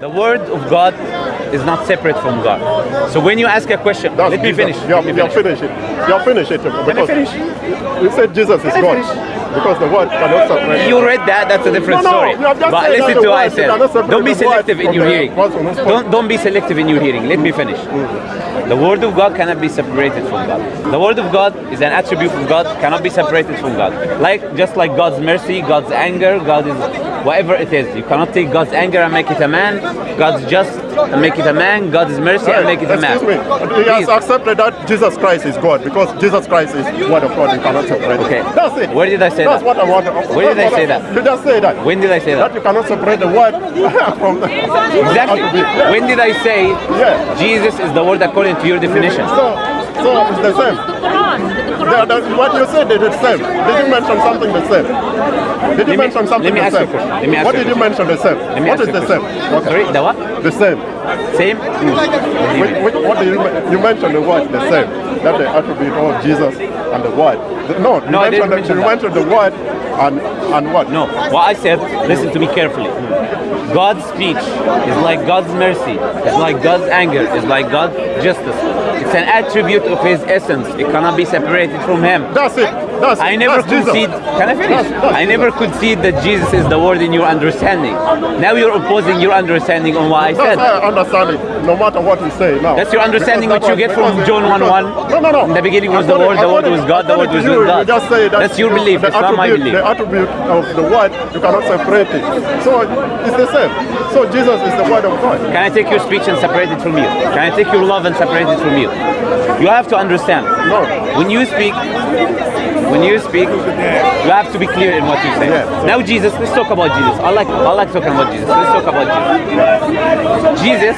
The word of God is not separate from God. So when you ask a question, That's let me Jesus. finish. You Let have, you have finish. it. You finished it. Because finish? You said Jesus is God. Because the word cannot separate. You read that, that's a different No, no, story. you have just But listen to what I word, you cannot said. Don't be selective in your hearing. words on the spot. Don't, don't be selective in your hearing. Let me finish. The word of God cannot be separated from God. The word of God is an attribute of God, cannot be separated from God. Like just like God's mercy, God's anger, God is whatever it is. You cannot take God's anger and make it a man, God's just and make it a man, God's mercy and make it a man. Excuse me. He has accepted that Jesus Christ is God because Jesus Christ is the word of God. You cannot separate. it. Okay. That's it. Where did I say That's that? what I want. Where did I say that? You just say that. When did I say That that? you cannot separate the word from the. Exactly. Yeah. When did I say Yeah. Jesus is the word according to your definition? So, so it's the same. The The The, Quran. the, what you said is the same. Did you mention something the same? Did you me- mention something the same? Let me ask what did you mention the same? What is the same? question. Sorry, the what? The same. Same? Which, which, what did you, you mentioned the word the same? That the attribute of Jesus and the word. The- no, you No, I didn't mention you mentioned the word and and what? No. What I said, listen to me carefully. God's speech is like God's mercy, it's like God's anger, it's like God's justice. It's an attribute of His essence. It cannot be separated from Him. That's it. That's I never That's concede. Can I finish? That's- that's I never concede that Jesus is the word in your understanding. Now you're opposing your understanding on what I said. I understand it, no matter what you say now. That's your understanding Because which you get from John 1:1. because- No, no, no. In the beginning was the Word, the Word was God, the Word was with God. Just say that That's your belief, The it's not my belief. The attribute of the word, you cannot separate it. So it's the same. So Jesus is the word of God. Can I take your speech and separate it from you? Can I take your love and separate it from you? You have to understand. No. When you speak, when you speak, you have to be clear in what you say. Yeah. Now Jesus, let's talk about Jesus. I like I like talking about Jesus. Let's talk about Jesus. Jesus,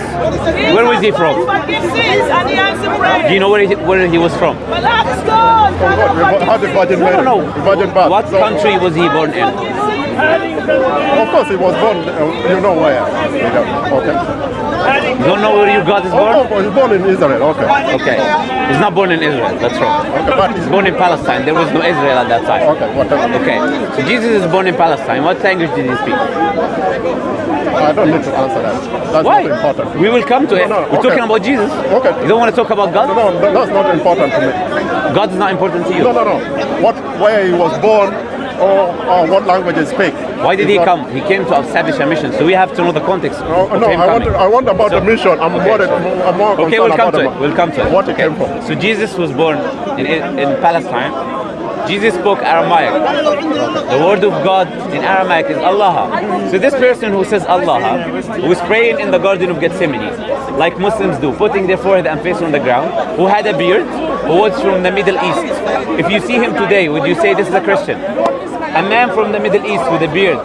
where was he from? Forgive sins and he answered Do you know where he, where he was from? But that's God. From God. We had the Virgin No, no, the Virgin birth. no. What country was he born in? Of course, he was born. Uh, you know where? Okay. You don't know where you God is Oh, born? oh, he was born in Israel. Okay. Okay. He's not born in Israel. That's wrong. Okay, but He's born in Palestine. There was no Israel at that time. Okay, whatever. Okay. So Jesus is born in Palestine. What language did he speak? I don't need to answer that. That's Why? not important. We will come to it. No, no, We're okay. talking about Jesus. Okay. You don't want to talk about God? no, no, that's not important to me. God is not important to you. No, no, no. What, where he was born, or, or what language he speak. Why did It's he not- come? He came to establish a mission. So we have to know the context. No, of no him I want. I want about So- the mission. I'm okay, more, than, I'm more Okay, we'll come about to it. We'll come to it. What he Okay. came from. So Jesus was born in, in Palestine. Jesus spoke Aramaic. The word of God in Aramaic is Allah. So this person who says Allah, who is praying in the Garden of Gethsemane, like Muslims do, putting their forehead and face on the ground, who had a beard, who was from the Middle East. If you see him today, would you say this is a Christian? A man from the Middle East with a beard,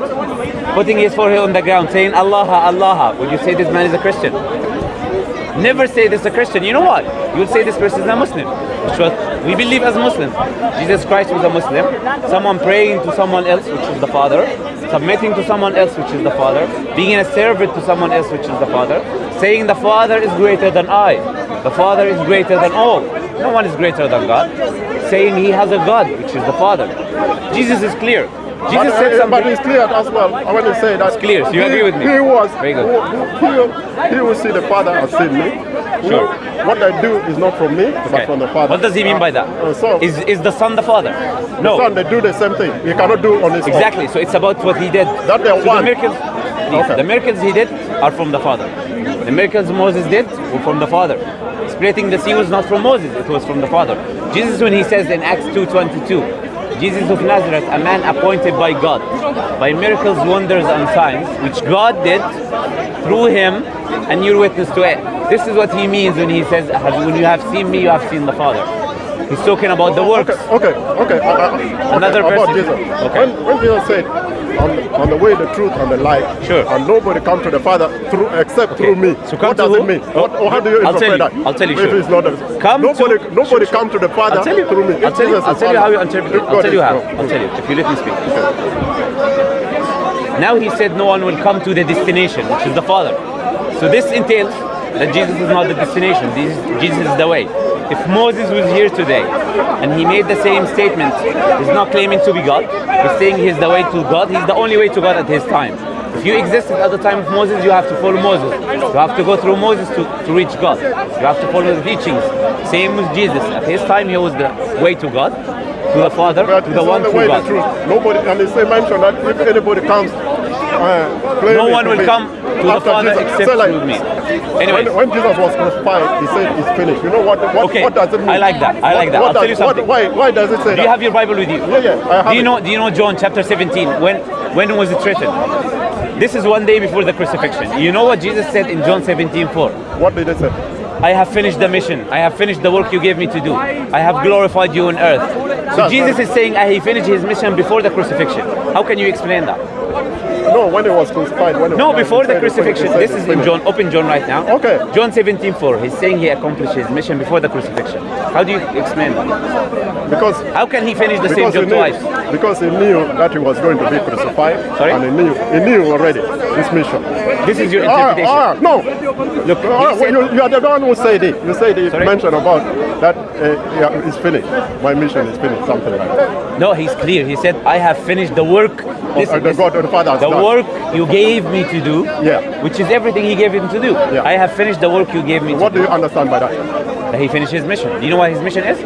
putting his forehead on the ground, saying Allah, Allah, would you say this man is a Christian? Never say this is a Christian. You know what? You would say this person is a Muslim. We believe as Muslims. Jesus Christ was a Muslim. Someone praying to someone else, which is the Father. Submitting to someone else, which is the Father. Being a servant to someone else, which is the Father. Saying the Father is greater than I. The Father is greater than all. No one is greater than God. Saying he has a God, which is the Father. Jesus is clear. Jesus But, said something. but it's clear as well. I want to say that It's clear, so you he, agree with me? He was. Very good. Who, he will see the Father has seen me. Sure. What I do is not from me, Okay. but from the Father. What does he mean by that? Uh, so Is is the Son the Father? No. son, they do the same thing. He cannot do on his own. Exactly. So it's about what he did. That they So the one. miracles, Okay. the miracles he did are from the Father. The miracles Moses did were from the Father. Splitting the sea was not from Moses; it was from the Father. Jesus, when he says in Acts 2:22, Jesus of Nazareth, a man appointed by God, by miracles, wonders, and signs, which God did through him, and you're witness to it. This is what he means when he says, "When you have seen me, you have seen the Father." He's talking about the works. Okay, okay, okay. Uh, uh, okay, Another about. Jesus. Okay. When, when Jesus said, on the, on the way, the truth, and the life, Sure. and nobody come to the Father through except through me. So come what to does who? it mean? Oh, What, or how do you I'll tell interpret you. that? I'll tell you, If sure. it's not a, Come nobody, to- nobody come to the Father I'll tell you. through me. I'll tell you. I'll tell you how you interpret it. I'll tell you how. I'll tell you if you let me speak. Now he said no one will come to the destination, which is the Father. So this entails that Jesus is not the destination. Jesus, is the way. If Moses was here today and he made the same statement, he's not claiming to be God. He's saying he's the way to God. He's the only way to God at his time. If you existed at the time of Moses, you have to follow Moses. You have to go through Moses to, to reach God. You have to follow the teachings. Same with Jesus. At his time, he was the way to God, to the Father, But to the one the true way the God. truth. Nobody, and they say mention that if anybody comes, uh, No one will be come to the Father Jesus- except say like, through me. Anyway, When, when Jesus was crucified, he said it's finished. You know what? What, Okay, what does it mean? I like that. I like that. What I'll tell does- you something. What, why, why does it say do that? you have your Bible with you? yeah, yeah, I have Do you it. know? Do you know John chapter 17? When when was it written? This is one day before the crucifixion. You know what Jesus said in John 17:4? What did they say? I have finished the mission. I have finished the work you gave me to do. I have glorified you on earth. So That's Jesus right. is saying he finished his mission before the crucifixion. How can you explain that? No, when it was crucified. When he No, before the said it's finished. crucifixion. This is in. John, open John right now. Okay. John 17:4. He's saying he accomplished his mission before the crucifixion. How do you explain that? Because How can he finish the same job knew, twice? because he knew that he was going to be crucified. Sorry? And he knew, he knew already his mission. This is your Ah, interpretation. ah, no. Look, Ah, well, you, you are the one who said it. You said it, Sorry? mentioned about that uh, yeah, it's finished. My mission is finished, something like that. No, he's clear. He said, I have finished the work. This, Uh, the this- God of the Father has the done. Work you gave me to do, Yeah. which is everything he gave him to do. Yeah. I have finished the work you gave me What to do you understand by that? That he finished his mission. Do you know what his mission is?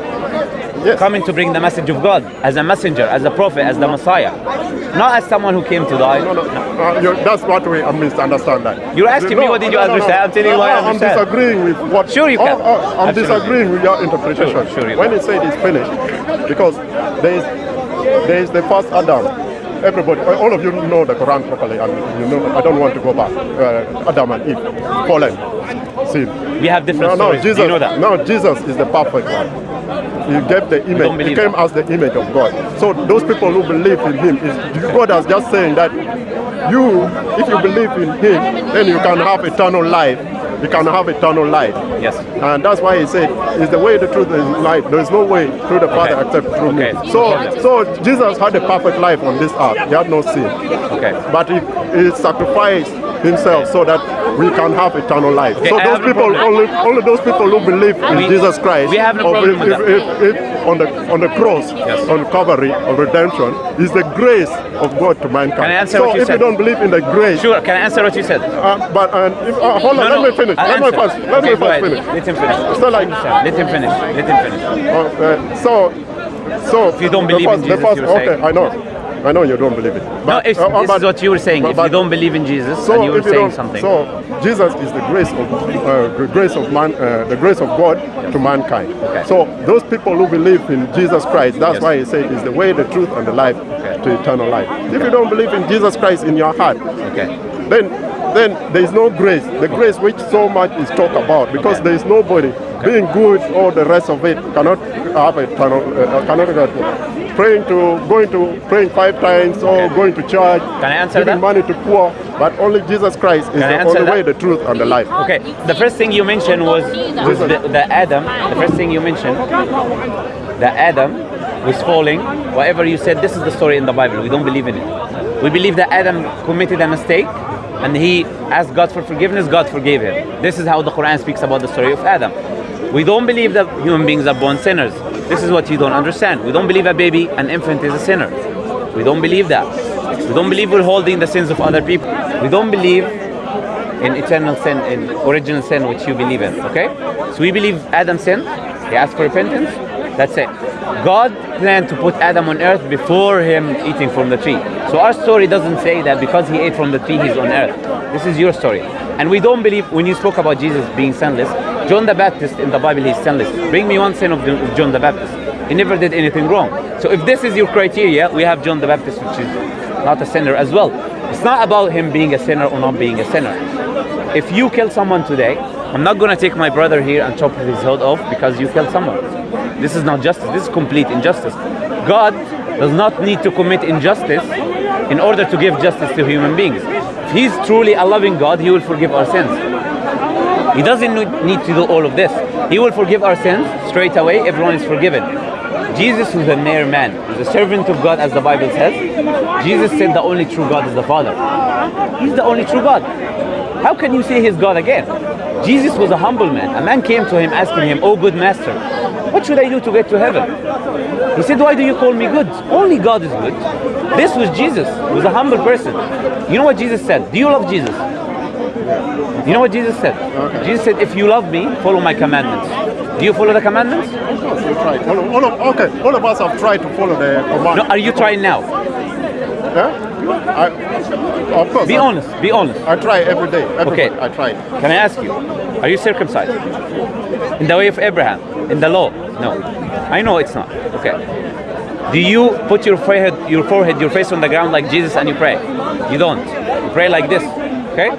Yes. Coming to bring the message of God as a messenger, as a prophet, as the Messiah. Not as someone who came to die. No, no, uh, you, that's what we uh, misunderstand that. You're asking me what did you understand? I'm telling you what I I'm disagreeing with what. Sure you can. Oh, oh, I'm Absolutely. disagreeing with your interpretation. Sure, sure you when can. he said it's finished, because there is there is the first Adam. Everybody, all of you know the Quran properly, and you know I don't want to go back. Uh, Adam and Eve, fallen, sin. We have different No, no, stories. Jesus. You know that? No, Jesus is the perfect one. He gave the image. He came that. as the image of God. So those people who believe in Him is God is just saying that you, if you believe in Him, then you can have eternal life. You can have eternal life. Yes. And that's why he said, "Is the way, the truth, and life. There is no way through the Father Okay. except through Okay. me." So, so Jesus had a perfect life on this earth. He had no sin. Okay. But he, he sacrificed himself so that we can have eternal life. Okay, so I those no people, only, only those people who believe in We- Jesus Christ, we have no problem if, if, if, on the on the cross, Yes. on Calvary of redemption, is the grace of God to mankind. Can I answer so what you if said? you don't believe in the grace, Sure, can I answer what you said? uh, but uh, if, uh, hold on, No, let me finish. I'll let me answer. first, let Okay, me first finish. Let him finish. So like, Let him finish. Let him finish. uh, uh, so, so if you don't believe in Jesus, first, you're okay, saying. I know, I know you don't believe it. No, if, uh, this but- is what you were saying. but- if you don't believe in Jesus so and you were you saying something. So Jesus is the grace of uh, the grace of man, uh, the grace of God to mankind. Okay. So those people who believe in Jesus Christ, that's Yes. why he said is the way, the truth, and the life Okay. to eternal life. If you don't believe in Jesus Christ in your heart, okay. then then there is no grace. The grace which so much is talked about, because Okay. there is nobody being good or the rest of it cannot have eternal, uh, cannot get praying to going to praying five times or Okay. going to church, Can I answer giving that? money to poor, but only Jesus Christ is Can the only that? way, the truth, and the life. Okay, the first thing you mentioned was, was the, the Adam. The first thing you mentioned, the Adam was falling. Whatever you said, this is the story in the Bible. We don't believe in it. We believe that Adam committed a mistake and he asked God for forgiveness. God forgave him. This is how the Quran speaks about the story of Adam. We don't believe that human beings are born sinners. This is what you don't understand. We don't believe a baby, an infant is a sinner. We don't believe that. We don't believe we're holding the sins of other people. We don't believe in eternal sin, in original sin, which you believe in. Okay? So we believe Adam sinned. He asked for repentance. That's it. God planned to put Adam on earth before him eating from the tree. So our story doesn't say that because he ate from the tree, he's on earth. This is your story. And we don't believe, when you spoke about Jesus being sinless, John the Baptist in the Bible, he's sinless. Bring me one sin of John- the Baptist. He never did anything wrong. So if this is your criteria, we have John the Baptist, which is not a sinner as well. It's not about him being a sinner or not being a sinner. If you kill someone today, I'm not gonna take my brother here and chop his head off because you killed someone. This is not justice. This is complete injustice. God does not need to commit injustice in order to give justice to human beings. If He's truly a loving God, He will forgive our sins. He doesn't need- to do all of this. He will forgive our sins straight away. Everyone is forgiven. Jesus was a mere man. He was a servant of God, as the Bible says. Jesus said the only true God is the Father. He's the only true God. How can you say he's God again? Jesus was a humble man. A man came to him asking him, Oh good master, what should I do to get to heaven? He said, Why do you call me good? Only God is good. This was Jesus, he was a humble person. You know what Jesus said? Do you love Jesus? You know what Jesus said? Jesus said, If you love me, follow my commandments. Do you follow the commandments? Of course, we try. All of, all of, okay, all of us have tried to follow the command. No, are you trying now? Yeah? I, of course. Be I, honest, be honest. I try every day. Every Okay. day I try. Can I ask you, are you circumcised? In the way of Abraham? In the law? No. I know it's not. Okay. Do you put your forehead, your forehead, your face on the ground like Jesus and you pray? You don't. You pray like this. Okay?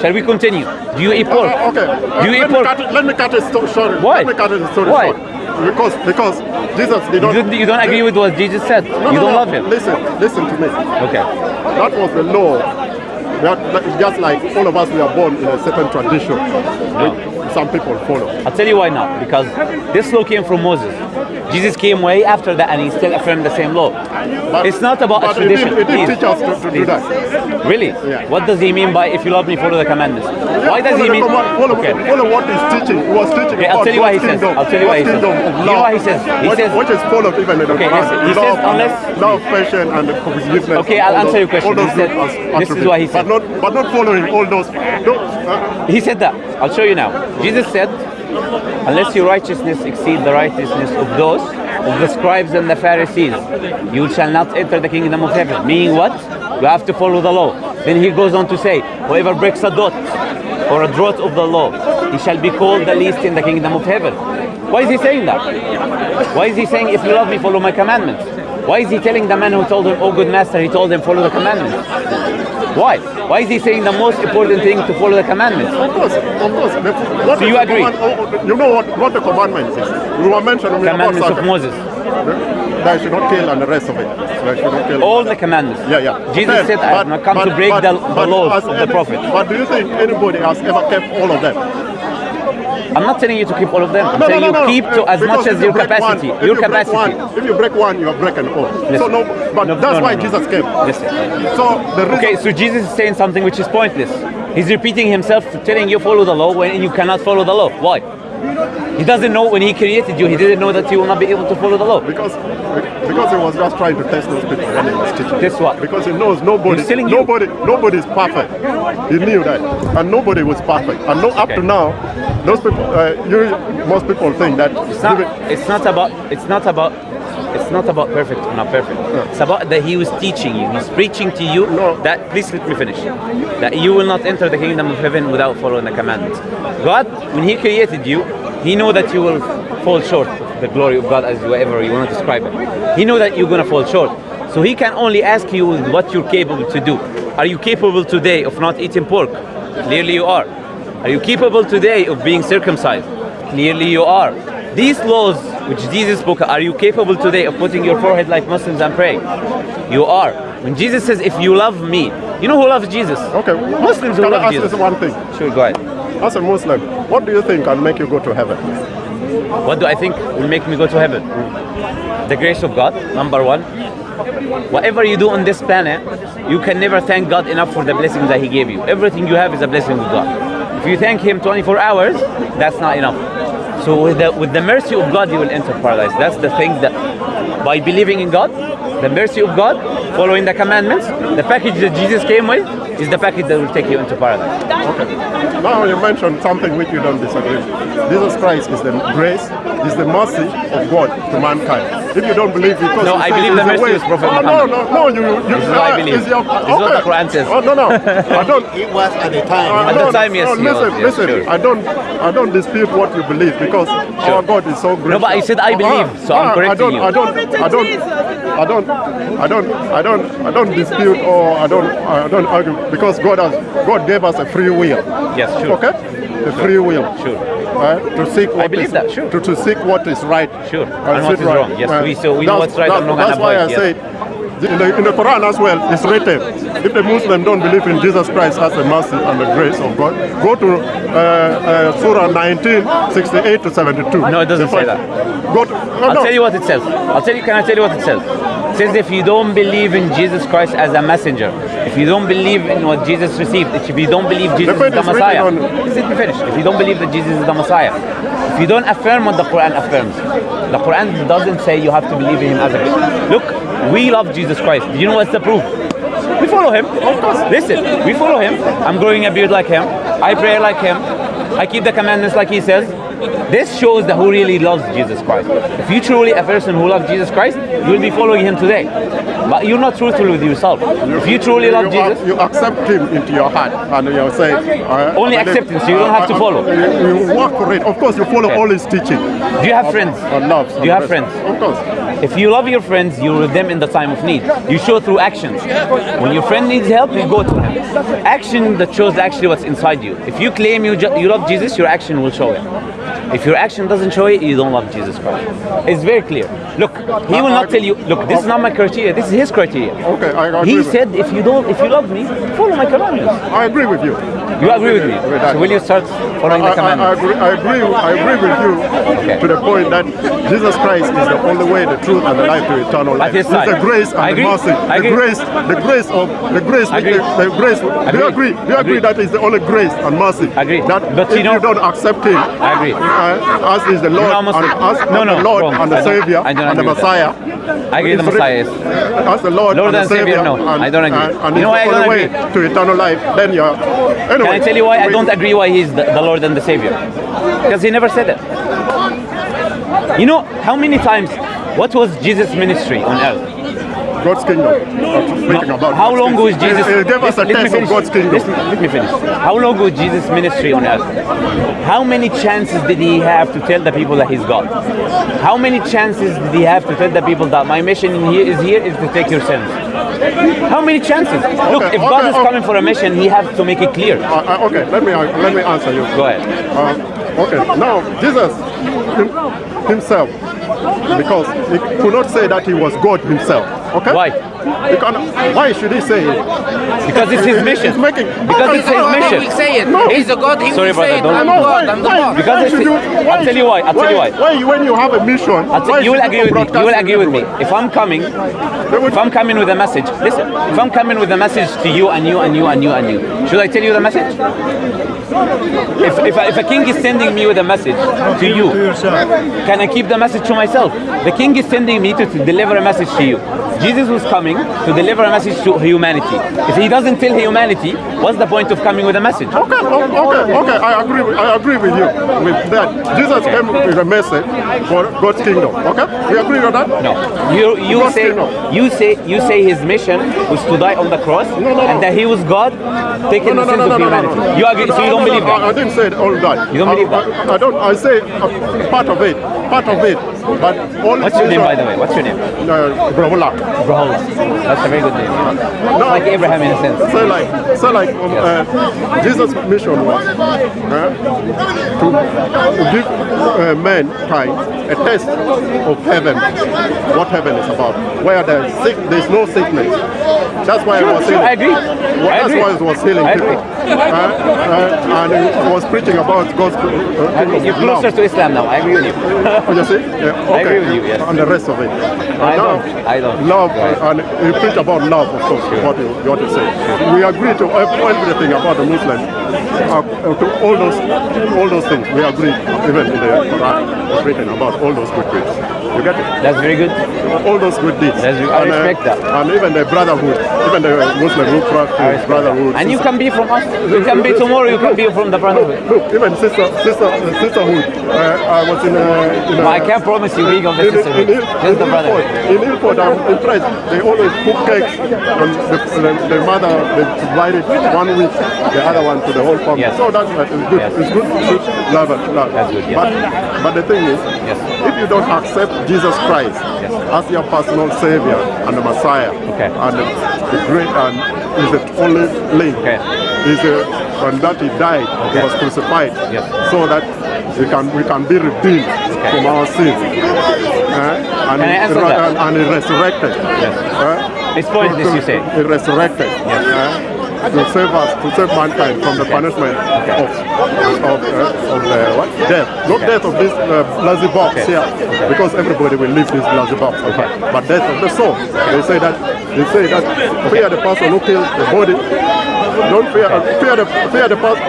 Shall we continue? Do you eat pork? Uh, okay. Uh, Do you let, eat me pork? cut let me cut it short. Why? Let me cut it story Why? short. Because because Jesus You not. don't, you don't agree with what Jesus said. No, you no, don't no. love him. Listen, listen to me. Okay. That was the law. That, just like all of us, we are born in a certain tradition. Which some people follow. I'll tell you why not. Because this law came from Moses. Jesus came way after that and he still affirmed the same law. But- it's not about a tradition. didn't Please. teach us to- to do that. Really? Yeah. What does he mean by if you love me, follow the commandments? Why does he mean? command- follow, Okay. follow what he's teaching. He was teaching Okay, I'll tell you what he says. kingdom. I'll tell you what he says. kingdom You know love. what he says? He What- says- which is followed even in the Okay, Quran. he love, says unless- love, patience, and forgiveness. Okay, I'll answer your question. He said- this is what he said. But not, but not following all those. No, uh, He said that. I'll show you now. Jesus said, unless your righteousness exceed the righteousness of those of the scribes and the Pharisees, you shall not enter the kingdom of heaven. Meaning what? You have to follow the law. Then he goes on to say, whoever breaks a dot or a draught of the law, he shall be called the least in the kingdom of heaven. Why is he saying that? Why is he saying, if you love me, follow my commandments? Why is he telling the man who told him, oh good master, he told him, follow the commandments? Why? Why is he saying the most important thing to follow the commandments? of course, of course. What So you agree? command- oh, oh, you know what, what the commandments is? We were mentioning Commandments of Moses. They should not kill and the rest of it. Should not kill. All the commandments. Yeah, yeah. Jesus Then, said, I have not come to break but- the, but the laws of the prophet. But do you think anybody has ever kept all of them? I'm not telling you to keep all of them. I'm No, telling no, no, you keep to as Because much as you your capacity. One, if your you break capacity. one- if you break one, you are breaking all. So no, but that's why. Jesus came. Listen. So the. Okay, so Jesus is saying something which is pointless. He's repeating himself, telling you follow the law when you cannot follow the law. Why? He doesn't know when he created you, he didn't know that you will not be able to follow the law. Because because he was just trying to test those people when he was teaching. Test what? Because he knows nobody nobody nobody is perfect. He knew that, and nobody was perfect. And no, up Okay. to now, those people, uh, you, most people think that It's not, it's not about it's not about it's not about perfect or not perfect. It's about that he was teaching you. He's preaching to you No. that please let me finish. That you will not enter the kingdom of heaven without following the commandments. God, when He created you, He knew that you will fall short the glory of God as whatever you want to describe it. He knew that you're gonna fall short. So He can only ask you what you're capable to do. Are you capable today of not eating pork? Clearly you are. Are you capable today of being circumcised? Clearly you are. These laws which Jesus spoke, are you capable today of putting your forehead like Muslims and praying? You are. When Jesus says, if you love me, you know who loves Jesus? Okay, Muslims who I love ask Jesus. this one thing? Sure, go ahead. As a Muslim, what do you think can make you go to heaven? What do I think will make me go to heaven? The grace of God, number one. Whatever you do on this planet, you can never thank God enough for the blessings that He gave you. Everything you have is a blessing of God. If you thank Him 24 hours, that's not enough. So with the, with the mercy of God, you will enter paradise. That's the thing that by believing in God, the mercy of God, following the commandments, the package that Jesus came with is the package that will take you into paradise. Okay. Now you mentioned something which you don't disagree. with. Jesus Christ is the grace, is the mercy of God to mankind. If you don't believe, because No, I believe the mercy way- is Prophet oh, no, no, no, you, you. This is what I uh, believe. is your- This is what the. Quran says. Oh no, no, I don't. It was at the time. Uh, At no, the time, yes, no, listen, was, yes, listen. sure. I don't, I don't dispute what you believe because our God is so great. No, but I said I believe, so I'm correcting I don't, you. I don't, Glory to I don't, I don't, I don't, I don't, I don't dispute or I don't, I don't argue because God has, God gave us a free will. Yes, sure. Okay, a free will. Sure. Right? To seek what believe is- that, sure. To, to seek what is right. Sure. and And what sit is right. wrong. Yes, we- so we know what's right and that's- wrong and That's why I avoid, yes. said in the, in the Quran as well, it's written, if the Muslim don't believe in Jesus Christ as the mercy and the grace of God, go to uh, uh, Surah 19, 68 to 72. No, it doesn't say that. Go to, no, I'll no. tell you what it says. I'll tell you. Can I tell you what it says? It says if you don't believe in Jesus Christ as a messenger, if you don't believe in what Jesus received, if you don't believe Jesus point is the is Messiah, on- let me finish. If you don't believe that Jesus is the Messiah, If you don't affirm what the Quran affirms, the Quran doesn't say you have to believe in him as a. Look, we love Jesus Christ. Do you know what's the proof? We follow him. Of course. Listen, we follow him. I'm growing a beard like him. I pray like him. I keep the commandments like he says. This shows that who really loves Jesus Christ. If you truly a person who loves Jesus Christ, you will be following him today. But you're not truthful with yourself. If you truly love you, Jesus, you accept him into your heart and you say uh, Only acceptance, you don't have to follow. You, you work for it. Of course, you follow Okay. all his teaching. do you have friends? On love. Do you have friends? Of course. If you love your friends, you're with them in the time of need. You show through actions. When your friend needs help, you go to him. Action that shows actually what's inside you. If you claim you, you love Jesus, your action will show it. If your action doesn't show it, you don't love Jesus Christ. It's very clear. Look, he will not tell you, look, this is not my criteria, this is his criteria. Okay, I agree. He said, if you don't, if you love me, follow my commandments. I agree with you. You agree with me? So will you start following I, the I, I commandments? agree, I agree. I agree with you Okay. to the point that Jesus Christ is the only way, the truth, and the life to eternal life. It's the grace and I the mercy. I The grace, the grace of the grace. I agree. The, the grace. Do Agree. you agree? Do you agree Agree. that is the only grace and mercy? Agree. That But if you know- don't accept Him, I agree. Uh, as is the Lord and Muslim. as No, no, the Lord wrong. and the Savior I don't and the. Messiah. I agree the Messiah is. As the Lord, Lord and and the Savior, Savior, no, and, I don't agree. And, and You know why I don't agree? to eternal life. Then you're. Anyway, Can I tell you why I don't agree why he's the, the Lord and the Savior? Because he never said it. You know how many times? What was Jesus' ministry on earth? God's kingdom. How long was Jesus? He, he gave us a Let me taste of. God's kingdom. Listen, let me finish. How long was Jesus' ministry on earth? How many chances did he have to tell the people that he's God? How many chances did he have to tell the people that my mission in here is here is to take your sins? How many chances? Look, Okay, if God okay, is okay. coming for a mission, he has to make it clear. Uh, uh, okay, let me uh, let me answer you. Go ahead. Uh, okay, now Jesus himself, because he could not say that he was God himself. Okay. Why? He can, why should he say it? Because it's his mission. He's making Because it's his mission. He will say it. No. He's a God. He Sorry, will say brother, it. I'm don't- No, God. I'm the God. Because it's- you- I'll tell you why, I'll tell you why. Why, when you have a mission, I'll tell- you will agree with me. You will agree with me. If I'm coming, if I'm coming with a message, listen. If I'm coming with a message to you and you and you and you and you, should I tell you the message? If, if, if a king is sending me with a message to you, can I keep the message to myself? The king is sending me to, deliver a message to you. Jesus was coming to deliver a message to humanity. If he doesn't tell humanity, what's the point of coming with a message? Okay, okay, okay. I agree. With, I agree with you with that. Jesus came with a message for God's kingdom. Okay, we agree on that. No, you you God's say kingdom. you say you say his mission was to die on the cross, no, no. and that he was God taking No, no, the no, sins no, of no, no, humanity. no, no. You agree? So you don't No, no, believe I, I didn't say all that. You don't I, believe that? I, I don't. I say part of it. Part of it. But all. What's your name, by the way? What's your name? Uh. Brahula. That's a very good name. No, Like Abraham in a sense. So like, so like, um, uh, Jesus' mission was uh, to, give uh, mankind a taste of heaven, what heaven is about, where there's sick, there's no sickness. That's why I was Sure, healing. I agree. Well, I that's agree. why it was healing people. Uh, and he was preaching about God's uh, You're closer to Islam now. I agree with you. You see? Yeah, okay. I agree with you, yes. And the rest of it. I now, don't. I don't. Love, and you preach about love, of course, what you, what you say. We agree to everything about the Muslims, uh, uh, to all those, all those things. We agree, even in the Quran, written about all those good deeds. You get it? That's very good. All those good deeds. That's- I and, respect that. And even the brotherhood, even the Muslim who practice brotherhood. And you can be from us. You can be tomorrow. You can be from the brotherhood. Look, even sister, sister, sisterhood. Uh, I was in a, in a But I can't promise you week of the in, sisterhood. in, in, Just the in brotherhood. Ilford, in Ilford, I'm impressed. They always cook cakes, and the, the, the mother they divide it one week, the other one to the whole family. Yes. So that's uh, it's good. Yes. It's good, good love and love. That's good, yes. But but the thing is, Yes. You don't accept Jesus Christ as your personal Savior and the Messiah, Okay. and the, the great and is the only link, Okay. is the and that He died, He was crucified, Yes. so that we can we can be redeemed from our sins. Uh, and, he, and, and he resurrected. Yes. Uh, This point is you say. He resurrected. Yes. uh, to save us, to save mankind from the punishment of of, uh, of the what? death. Not Okay. death of this uh, lazy box Okay. here, because everybody will leave this lazy box. Okay. But death of the soul. They say that they say that fear the person who kills the body. Don't fear fear the fear the person.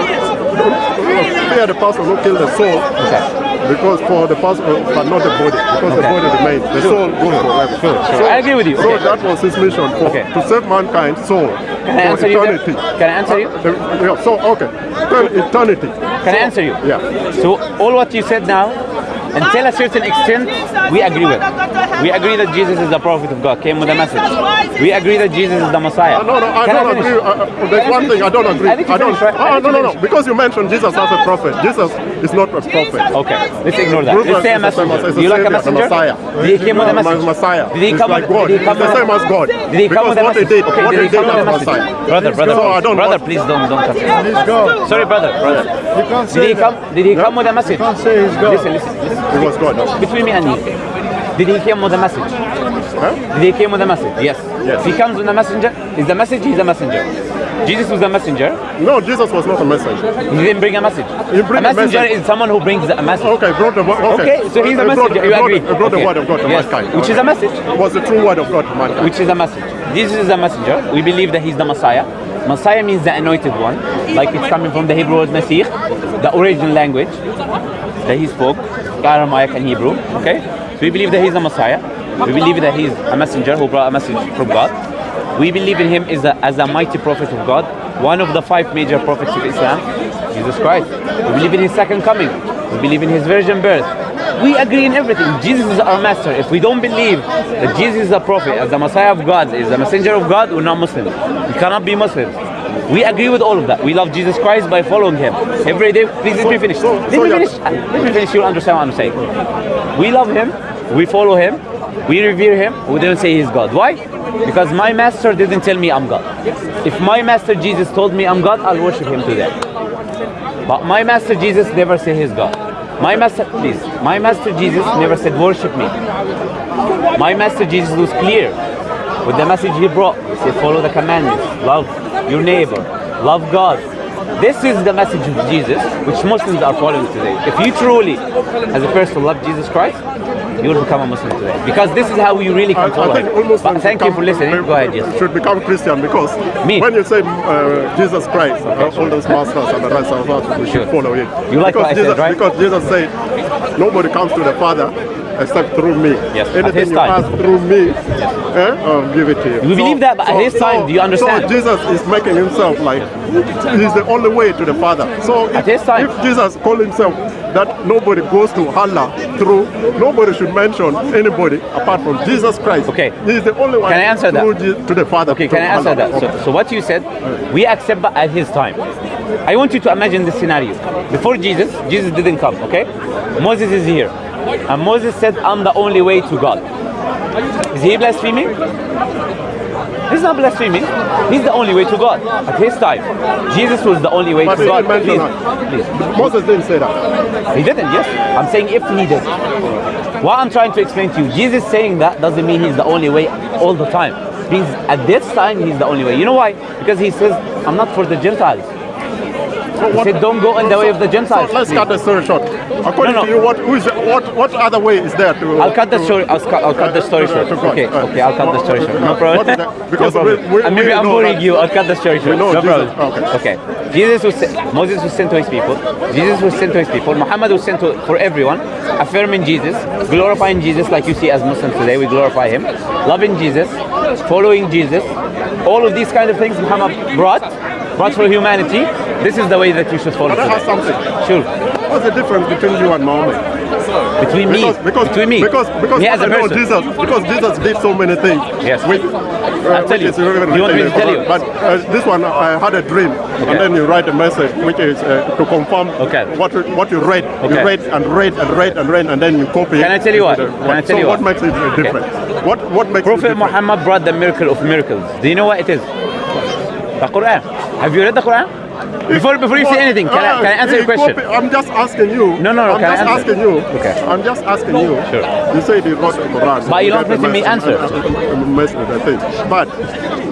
Fear the person who killed the soul. Okay. Because for the person, but not the body, because the body remains, the soul goes forever. Sure, sure. I agree with you. So Okay. that was his mission for Okay. to save mankind soul Can I answer you? there? Can I answer you? The- yeah, so okay, Well, eternity. Can I answer you? Yeah. So all what you said now, until a certain extent, we agree with. We agree that Jesus is the prophet of God, came with a message. We agree that Jesus is the Messiah. Uh, no, no, I Can don't finish? agree. Uh, uh, there's one thing I don't agree. I you don't. finish, right? I Oh, think no, no, no. Because you mentioned Jesus as a prophet. Jesus is not a prophet. Okay, let's ignore that. Jesus Let's say a is the same messenger. as- Do you like a messenger? Messiah. Did he come with a No, message? Messiah. Did he come like with, God. Did he come the with, same as God. Did he come with a what he message? did, okay, what did he he come with a was message? Messiah. Brother, brother, So I please. don't brother, want- please don't don't cut me. God. Sorry, brother, brother. You can't Did he come? Did he come with a message? can't say he's God. Listen, listen, listen. He was God. Between me and you, did he come with a message? Huh? Did he come with a message? Yes. Yes. He comes with a messenger, is the message? He's a messenger. Jesus was a messenger. No, Jesus was not a messenger. He didn't bring a message. A a messenger message. is someone who brings a message. Okay, brought the okay. Okay, so he's a He brought- messenger. he You brought- agree? He brought the word of God to yes. mankind. Which is a message. was the true word of God to mankind. Which is a message. Jesus is a messenger. We believe that he's the Messiah. Messiah means the anointed one, like it's coming from the Hebrew word Masih, the original language that he spoke, Aramaic and Hebrew. Okay, so we believe that he's the Messiah. We believe that he's a messenger who brought a message from God. We believe in him as a, as a mighty prophet of God, one of the five major prophets of Islam, Jesus Christ. We believe in his second coming. We believe in his virgin birth. We agree in everything. Jesus is our master. If we don't believe that Jesus is a prophet, as the Messiah of God, is a messenger of God, we're not Muslims. We cannot be Muslims. We agree with all of that. We love Jesus Christ by following him. Every day, please let me finish. Let me finish. Let me finish. You'll understand what I'm saying. We love him. We follow him. We revere him. We don't say he's God. Why? Because my master didn't tell me I'm God. If my master Jesus told me I'm God, I'll worship him today. But my master Jesus never said he's God. My master, please, my master Jesus never said worship me. My master Jesus was clear with the message he brought. He said follow the commandments, love your neighbor, love God. This is the message of Jesus, which Muslims are following today. If you truly, as a person, love Jesus Christ, you will become a Muslim today. Because this is how you really I, can follow I think almost But thank you for listening. Go ahead, yes. Should become Christian because Me? when you say uh, Jesus Christ, uh, all those masters and the rest of us, we should Sure. follow it. You like because what I Jesus, said, right? Because Jesus said, nobody comes to the Father except through me. Yes, at Anything you time. ask through me, eh, I'll give it to you. We believe that, but at his time, do you understand? So Jesus is making himself like he's the only way to the Father. So if, At his time. if Jesus called himself that nobody goes to Allah through, nobody should mention anybody apart from Jesus Christ. Okay. He's the only one Can I answer that? to the Father. Okay, can I answer Allah. that? So, so what you said, we accept that at his time. I want you to imagine this scenario. Before Jesus, Jesus didn't come, okay? Moses is here. And Moses said, I'm the only way to God. Is he blaspheming? He's not blaspheming. He's the only way to God. At his time, Jesus was the only way But to he God. didn't Please, please. Moses didn't say that. He didn't, yes. I'm saying if he did. What I'm trying to explain to you, Jesus saying that doesn't mean he's the only way all the time. Means at this time he's the only way. You know why? Because he says, I'm not for the Gentiles. So He said, don't go in the way of the Gentiles. So let's please." cut the story short. According No, no. to you, what who is what what other way is there to? I'll cut the to- story. I'll, I'll cut the story short. Okay, okay. I'll cut the story short. No problem. Because no problem. we- we- maybe I'm boring you. I'll cut the story short. no problem. okay. Jesus was sent, Moses was sent to his people. Jesus was sent to his people. Muhammad was sent to, for everyone, affirming Jesus, glorifying Jesus like you see as Muslims today. We glorify him, loving Jesus, following Jesus. All of these kind of things Muhammad brought, brought for humanity. This is the way that you should follow. Can I ask something? Sure. What's the difference between you and Muhammad? Between me, Because because between me, because because me as a person. Jesus because Jesus did so many things. Yes. Which, I'll tell which you. is really you want me to tell you? But uh, this one, I had a dream, Okay. and then you write a message, which is uh, to confirm Okay. what what you read. Okay. You read and read and read and read, and then you copy. Can I tell you what? the- Can I tell so you what what? makes it uh, different? What what makes Prophet? Muhammad brought the miracle of miracles. Do you know what it is? The Quran. Have you read the Quran? Before before you say anything, can I, uh, can I answer your question? I'm just asking you. No, no, no, I'm just asking you. Okay. I'm just asking you. Sure. You said you wrote the Quran. But you don't let me answer. But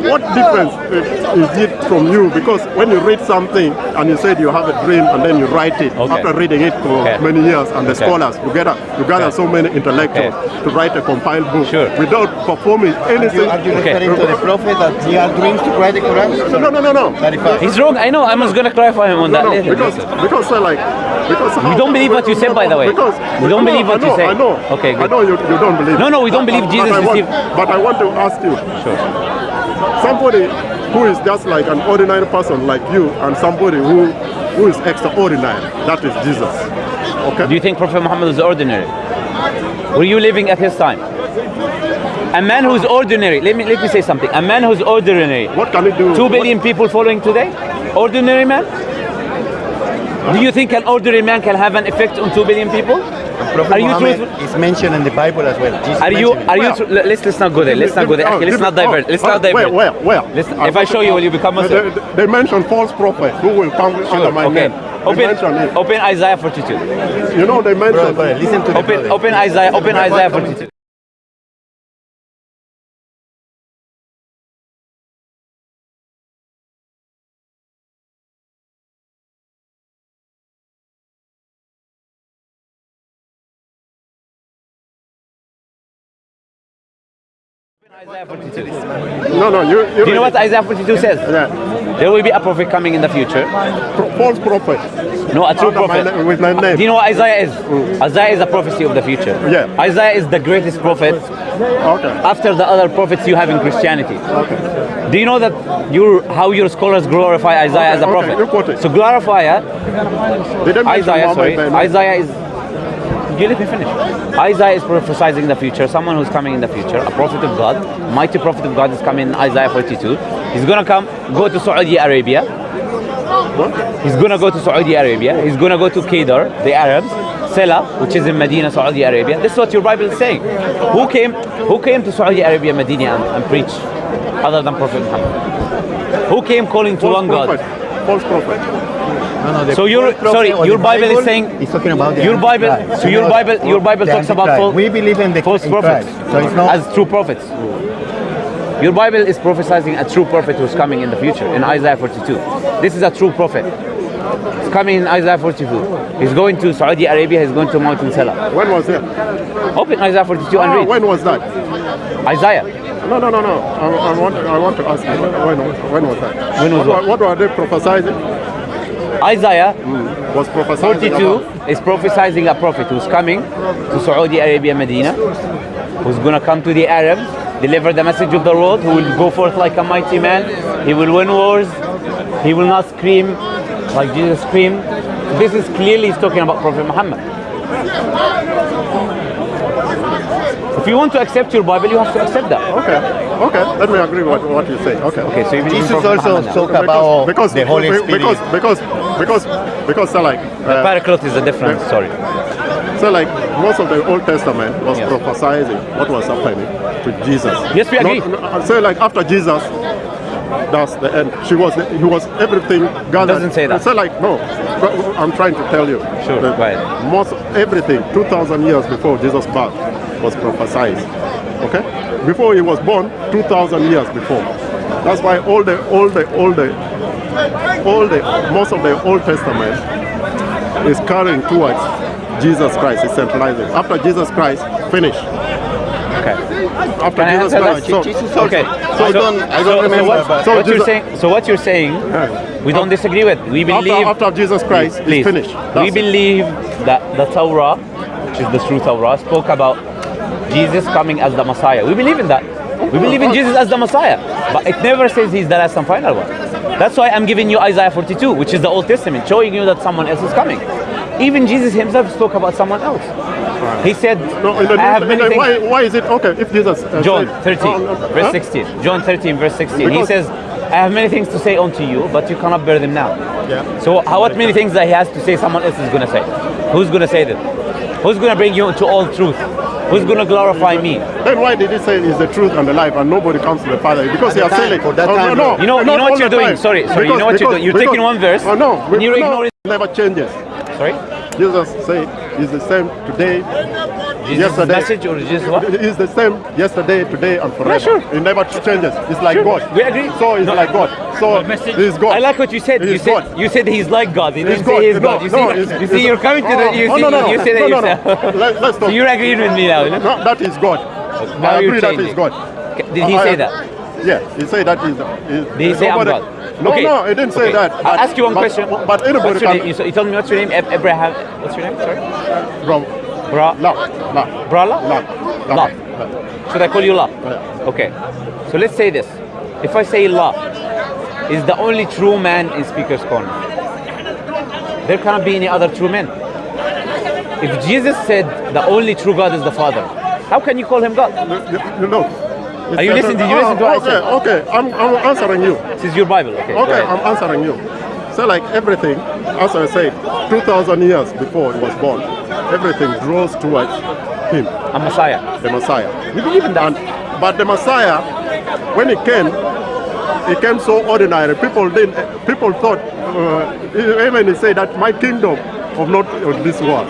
what difference is it from you? Because when you read something and you said you have a dream and then you write it Okay. after reading it for Okay. many years and the Okay. scholars together, you gather Okay. so many intellectuals to write a compiled book Sure. without performing Are you, anything. are you Okay. referring to the prophet that he had dreams to write the Quran? No, no, no, no, no. He's wrong. I know. I was gonna clarify him on No, that no, later. because because uh, like because We don't believe what you said, by the way. Because We don't no, believe what I you know, say. I know. Okay, I know you, you don't believe. No, no, we don't believe Jesus but I want, received- But I want to ask you, Sure. Somebody who is just like an ordinary person like you, and somebody who who is extraordinary, that is Jesus. Okay. Do you think Prophet Muhammad was ordinary? Were you living at his time? A man who's ordinary. Let me let me say something. A man who's ordinary. what can he do? Two billion people following today? Ordinary man? Do you think an ordinary man can have an effect on two billion people? Prophet Are you Muhammad is mentioned in the Bible as well. Jesus Are you mentioned are you let's let's not go there. Let's not go there. Okay, let's not divert. Let's oh, not divert. Where? Where? Let's- if I show you, will you become They, Muslim? they, they mention false prophet who will come under my Okay. name. Open open Isaiah 42. You know they Brother, mention. brother, listen to the Open open Isaiah open Isaiah 42. Isaiah 42. No, no. You, you, Do you know what Isaiah 42 says? Yeah. There will be a prophet coming in the future. Pro- false prophet. No, a true Under my prophet. na- with my name. Do you know what Isaiah is? Mm. Isaiah is a prophecy of the future. Yeah. Isaiah is the greatest prophet Okay. after the other prophets you have in Christianity. Okay. Do you know that your how your scholars glorify Isaiah as a Okay, prophet? you quote it. So glorify mention Isaiah, sorry. Isaiah is. You let me finish. Isaiah is prophesying the future, someone who's coming in the future, a prophet of God, mighty prophet of God is coming in Isaiah 42. He's gonna come, go to Saudi Arabia. He's gonna go to Saudi Arabia. He's gonna go to Kedar, the Arabs, Sela, which is in Medina, Saudi Arabia. This is what your Bible is saying. Who came? Who came to Saudi Arabia, Medina, and, and preached, other than Prophet Muhammad? Who came calling to False one God? prophet. False prophet. No, no, So your- false sorry, your the Bible is saying- it's talking about the your Bible- Antichrist. so your Bible- your Bible talks about Antichrist. false- We believe in the false prophets So it's not as true prophets. Your Bible is prophesying a true prophet who's coming in the future in Isaiah 42. This is a true prophet. He's coming in Isaiah 42. He's going to Saudi Arabia, he's going to Mountain Sela. When was it? Open Isaiah 42 and Ah, read. when was that? Isaiah. No, no, no, no. I, I want, I want to ask you. When, when was that? When was what? what? What were they prophesying? Isaiah Was prophesying 42 is prophesying a prophet who's coming to Saudi Arabia, Medina, who's going to come to the Arabs, deliver the message of the world, who will go forth like a mighty man. He will win wars. He will not scream like Jesus screamed. This is clearly he's talking about Prophet Muhammad. If you want to accept your Bible, you have to accept that. Okay, okay. Let me agree with what you say. Okay. Okay, so you believe Jesus also Muhammad now. about because, the Holy Spirit. because because because because so like uh, Paraclete is a different story. so like most of the Old Testament was Yes. prophesying what was happening to Jesus. Yes, we agree. Not- so like after Jesus, that's the end. She was he was everything gathered. Doesn't say that. So like no, but I'm trying to tell you. Sure, ahead. Most everything 2,000 years before Jesus' birth was prophesied. Okay, before he was born, 2,000 years before. That's why all the all the all the all the most of the Old Testament is carrying towards Jesus Christ. It's centralizing. After Jesus Christ finish. Okay. after Can Jesus Christ, so, Jesus also- Okay. I don't, I don't so, remember. So what, but so what you're saying? So what you're saying? Yeah. We don't disagree with. We believe. after after Jesus Christ is please. finished. We it. believe that the Torah, which is the true Torah, spoke about Jesus coming as the Messiah. We believe in that. We believe in uh, Jesus as the Messiah, but it never says he's the last and final one. That's why I'm giving you Isaiah 42, which is the Old Testament, showing you that someone else is coming. Even Jesus himself spoke about someone else. He said, No, in the, "I have many things." why, why is it okay if Jesus uh, John 13, Oh, no, verse huh? 16. John 13, verse 16. he says, I have many things to say unto you, but you cannot bear them now. Yeah. So, how, what many things that he has to say, someone else is going to say? Who's going to say them? Who's going to bring you into all truth? Who's going to glorify me? Then why did he say it's the truth and the life and nobody comes to the Father? Because he At has the said it. for that Oh, time, no, You know- you know what you're doing? time. Sorry, sorry, you know what you're doing? You're taking one verse Oh, no, and you're no, ignoring- never changes. Sorry? Jesus said he's the same today, Jesus' yesterday. message or Jesus what? Is the same yesterday, today, and forever. sure. He never changes. It's like Sure, God. we agree. So it's No. like God. So he's God. I like what you said. You said God. you said he's like God. You He's didn't say he's No, God. Oh, you no, see, he's- you see, he's- you're coming to the. You oh, see, no, no, you no. say that no, no, no. yourself. Let, let's so you're agreeing with me now. No, that is God. Now I agree that changing. God. Did he say that? Yeah, he said that is. is Did he say I'm God? No, Okay. no, he didn't say Okay. that. I'll ask you one but- question. But anybody What's your can. name? You, so you told me what's your name? Abraham. What's your name? Sorry. Bro, Bra. La, La, Brala. La, La. La. Should I call you La? Yeah. Okay. So let's say this. If I say La is the only true man in Speaker's Corner, there cannot be any other true men. If Jesus said the only true God is the Father, how can you call him God? No. you know. Are you listening? Did you listen to what I oh, okay, said? Okay, I'm, I'm answering you. This is your Bible. Okay. Okay. I'm answering you. So like everything, as I said, 2,000 years before he was born, everything draws towards him, A Messiah. the Messiah. You believe in that? And, but the Messiah, when he came, he came so ordinary. People didn't. People thought, uh, even he said that my kingdom of not of this world.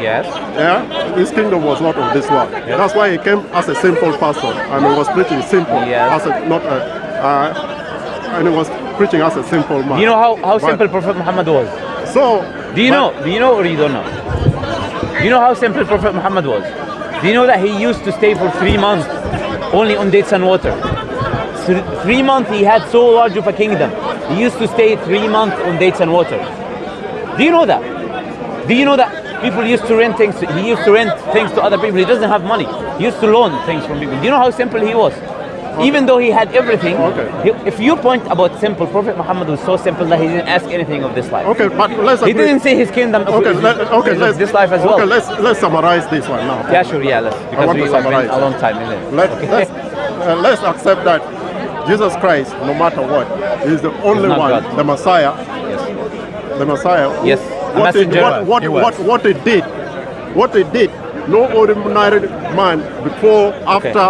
Yes. Yeah, his kingdom was not of this world. That's why he came as a simple person, and he was preaching simple, Yes. as a, not a, uh, and he was preaching as a simple man. Do you know how, how But- simple Prophet Muhammad was? So, Do you but- know? Do you know or you don't know? Do you know how simple Prophet Muhammad was? Do you know that he used to stay for three months only on dates and water? Three months he had so large of a kingdom. He used to stay three months on dates and water. Do you know that? Do you know that people used to rent things? He used to rent things to other people. He doesn't have money. He used to loan things from people. Do you know how simple he was? Even though he had everything, Okay. he- if you point about simple, Prophet Muhammad was so simple that he didn't ask anything of this life. Okay, but let's He agree. didn't say his kingdom. Okay, let, okay, let's, this life as well. Okay, let's let's summarize this one now. yeah, sure, yeah, let's, because want we to have been summarize. a long time, isn't it? Let, Okay. let's uh, let's accept that Jesus Christ, no matter what, is the only one, God. the Messiah, yes. the Messiah. Yes, a What messenger. what what, was. what what he did, what he did, no ordinary man before, after,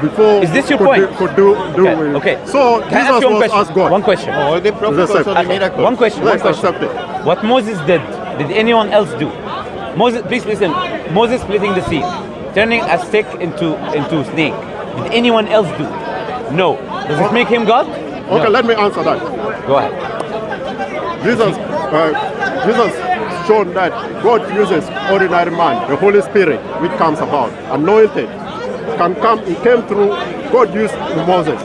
before. Is this your could point? Do, could do do Okay, it. okay. So Can I ask Jesus you one was question? as God. One question. All the prophets Let's also accept- did miracles. One question. Let's one question. accept it. What Moses did, did anyone else do? Moses, please listen. Moses splitting the sea, turning a stick into into snake. Did anyone else do? No. Does it make him God? Okay, No. let me answer that. Go ahead. Jesus, uh, Jesus showed that God uses ordinary man, the Holy Spirit, which comes about, anointed, can come. He came through. God used Moses.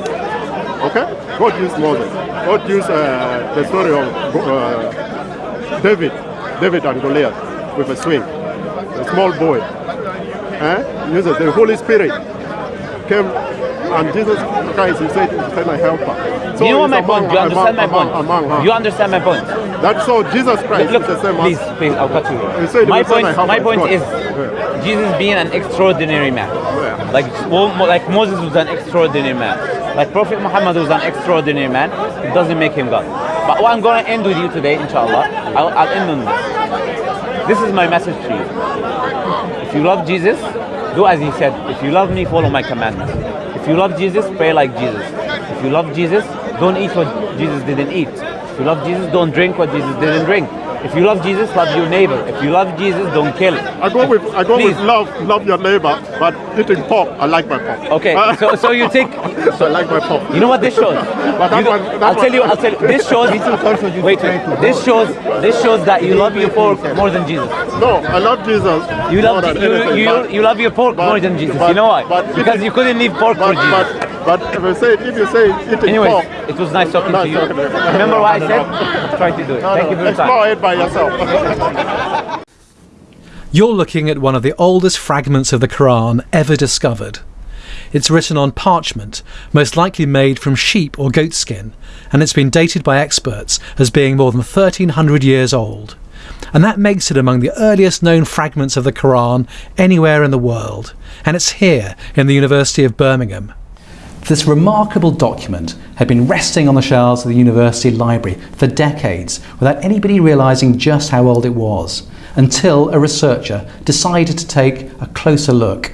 Okay, God used Moses. God used uh, the story of uh, David, David and Goliath with a swing, a small boy. Eh? Uses the Holy Spirit came, and Jesus Christ, He said, "Send a helper." So you know my point? You understand my among- point? among- among- You understand my point? that's so Jesus Christ Look, is the same please, as please, I'll cut you. You said My point, my point is Yeah. Jesus being an extraordinary man. Like, like Moses was an extraordinary man. Like Prophet Muhammad was an extraordinary man. It doesn't make him God. But what I'm going to end with you today, inshallah, I'll, I'll end on this. This is my message to you. If you love Jesus, do as he said. If you love me, follow my commandments. If you love Jesus, pray like Jesus. If you love Jesus, don't eat what Jesus didn't eat. If you love Jesus, don't drink what Jesus didn't drink. If you love Jesus, love your neighbor. If you love Jesus, don't kill. I go with I go Please. with love love your neighbor, but eating pork, I like my pork. Okay, Uh, so so you take. so I like my pork. You know what this shows? that one- that I'll tell you. I'll tell you. This shows. Wait, wait. This shows. This shows that you love your pork more than Jesus. No, I love Jesus. You more love than you, anything, you, but- you love your pork but- more than Jesus. but- you know why? but- because you couldn't leave pork for Jesus. but but if you say if you say eating Anyways, pork, it was nice talking to you. talking. Remember what I said? Try to do it. Thank you for your time. By yourself. You're looking at one of the oldest fragments of the Quran ever discovered. It's written on parchment, most likely made from sheep or goat skin, and it's been dated by experts as being more than 1300 years old. And that makes it among the earliest known fragments of the Quran anywhere in the world, and it's here in the University of Birmingham. This remarkable document had been resting on the shelves of the university library for decades without anybody realising just how old it was, until a researcher decided to take a closer look.